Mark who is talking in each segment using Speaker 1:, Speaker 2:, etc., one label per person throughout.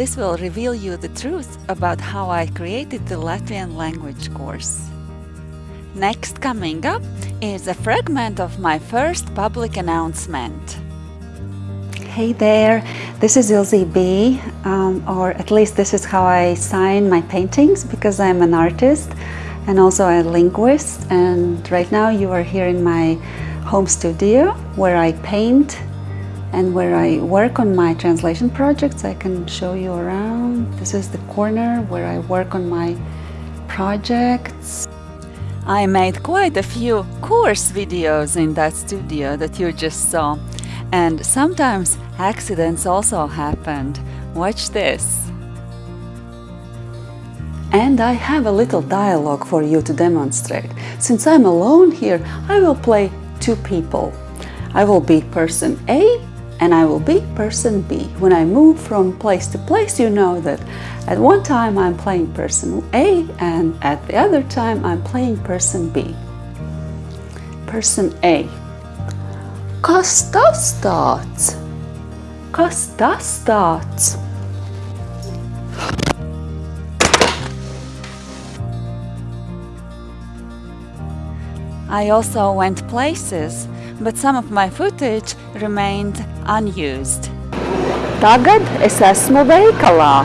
Speaker 1: this will reveal you the truth about how I created the Latvian language course. Next coming up is a fragment of my first public announcement. Hey there, this is Ilze B, um, or at least this is how I sign my paintings because I'm an artist and also a linguist and right now you are here in my home studio where I paint and where I work on my translation projects. I can show you around. This is the corner where I work on my projects. I made quite a few course videos in that studio that you just saw and sometimes accidents also happened. Watch this. And I have a little dialogue for you to demonstrate. Since I'm alone here, I will play two people. I will be person A and I will be person B. When I move from place to place, you know that at one time I'm playing person A and at the other time I'm playing person B. Person A. Kas tas tāds? Kas? I also went places, but some of my footage remained unused.
Speaker 2: Tagad es esmu veikalā.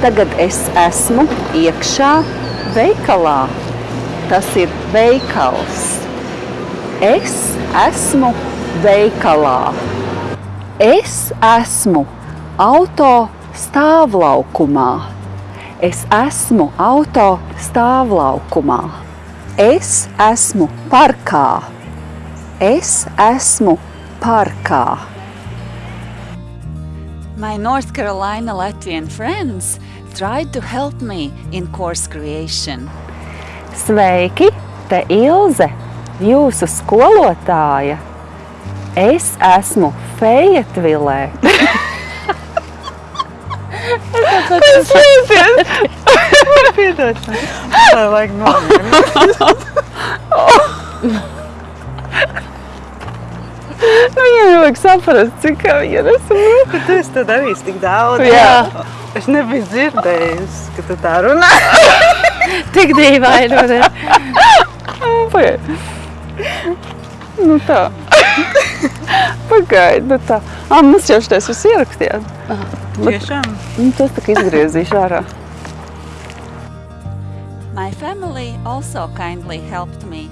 Speaker 2: Tagad es esmu iekšā veikalā. Tas ir veikals. Es esmu veikalā. Es esmu auto stāvlaukumā. Es esmu auto stāvlaukumā. Es esmu parkā. Es esmu parkā.
Speaker 1: My North Carolina Latvian friends tried to help me in course creation.
Speaker 2: Sveiki, te Ilze, jūsu skolotāja. Es esmu Fejatvilē.
Speaker 3: Tas liekas! Piedod. Tā vajag nomierināt.
Speaker 2: Viņam vajag saprast, cik viņa nesaprot.
Speaker 3: Bet tu esi to darījis tik daudz.
Speaker 2: Jā.
Speaker 3: Es nebiju dzirdējusi, ka tu tā runā.
Speaker 2: Tik dīvaini, vai ne? Pagaid. Nu tā. Pagaid, nu tā. Ā, mums jau šitais viss ierakstījāt.
Speaker 3: Tiešām.
Speaker 2: Nu, tas tā kā izgriezīšu ārā.
Speaker 1: My family also kindly helped me,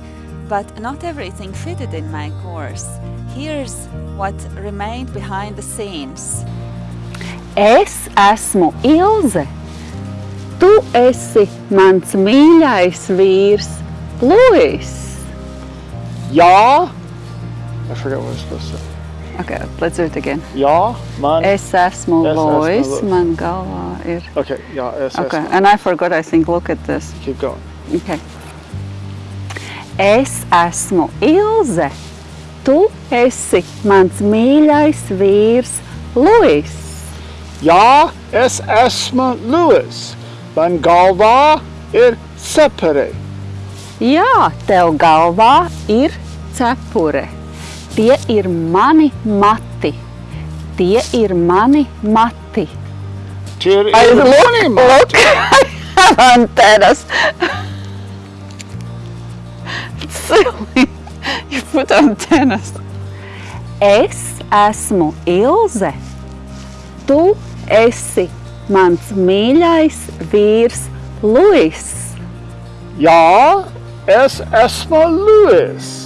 Speaker 1: but not everything fitted in my course. Here's what remained behind the scenes.
Speaker 2: Es esmu Ilze. Tu esi mans mīļais vīrs, Luis.
Speaker 4: Jā, I forget what I was supposed to say.
Speaker 2: Okay, let's do it again.
Speaker 4: Jā, man.
Speaker 2: Es esmu
Speaker 4: Es esmu
Speaker 2: Luis,
Speaker 4: Luis.
Speaker 2: man galvā ir.
Speaker 4: Okay, jā, es
Speaker 2: Okay,
Speaker 4: esmu.
Speaker 2: and I forgot, I think, look at this.
Speaker 4: Keep going.
Speaker 2: Okay. Es esmu Ilze. Tu esi mans mīļais vīrs, Luis.
Speaker 4: Jā, es esmu Lewis. Man galvā ir cepere.
Speaker 2: Jā, tev galvā ir cepure. Tie ir mani mati. Tie ir mani mati.
Speaker 4: Tie ir mani
Speaker 2: look, I have antennas. Silly. You put antennas. Es esmu Ilze. Tu esi mans mīļais vīrs Luis.
Speaker 4: Jā, es esmu Lewis.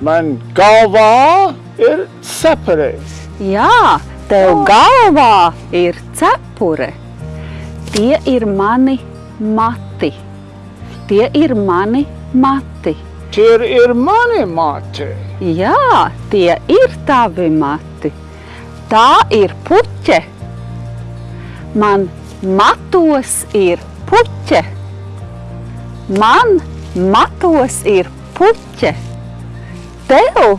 Speaker 4: Man galvā ir cepere.
Speaker 2: Jā, tev galvā ir cepure. Tie ir mani mati. Tie ir mani mati.
Speaker 4: Tie ir mani mati.
Speaker 2: Jā, tie ir tavi mati. Tā ir puķe. Man matos ir puķe. Man matos ir puķe. Tev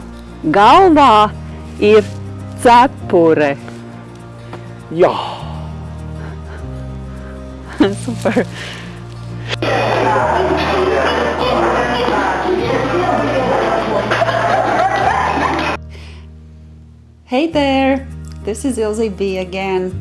Speaker 2: galvā ir cepure.
Speaker 4: Jā.
Speaker 2: Super.
Speaker 1: Hey there, this is Ilze B again.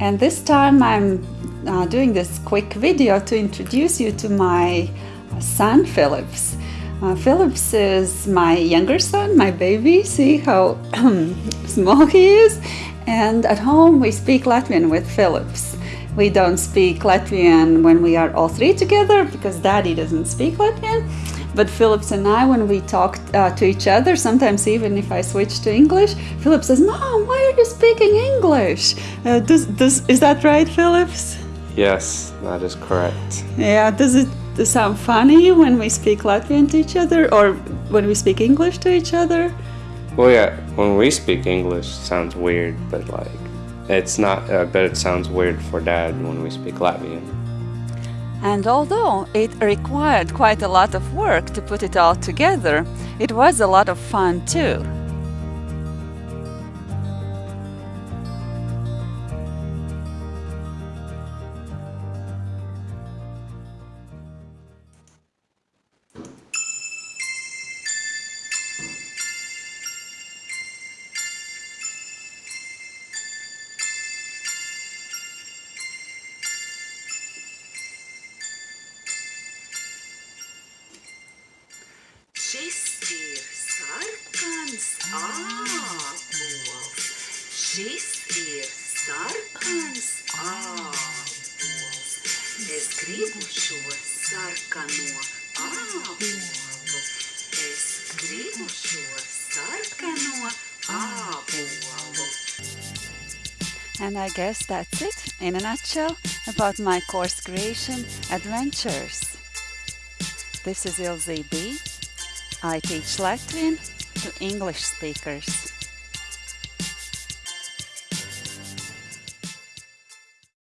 Speaker 1: And this time I'm uh, doing this quick video to introduce you to my son Philips. Uh, Philips is my younger son, my baby. See how small he is? And at home we speak Latvian with Phillips. We don't speak Latvian when we are all three together because daddy doesn't speak Latvian. But Phillips and I, when we talk uh, to each other, sometimes even if I switch to English, Phillips says, Mom, why are you speaking English? Uh, does, does, is that right, Phillips?
Speaker 5: Yes, that is correct.
Speaker 1: Yeah, does it sound funny when we speak Latvian to each other or when we speak English to each other?
Speaker 5: Well, yeah, when we speak English, it sounds weird, but like, it's not, uh, I bet it sounds weird for dad when we speak Latvian.
Speaker 1: And although it required quite a lot of work to put it all together, it was a lot of fun too.
Speaker 6: Šis ir sarkans ābols. Es gribu šo sarkano. Es gribu šo sarkano.
Speaker 1: And I guess that's it, in a nutshell, about my course creation adventures. This is Ilze B. I teach Latvian to English speakers.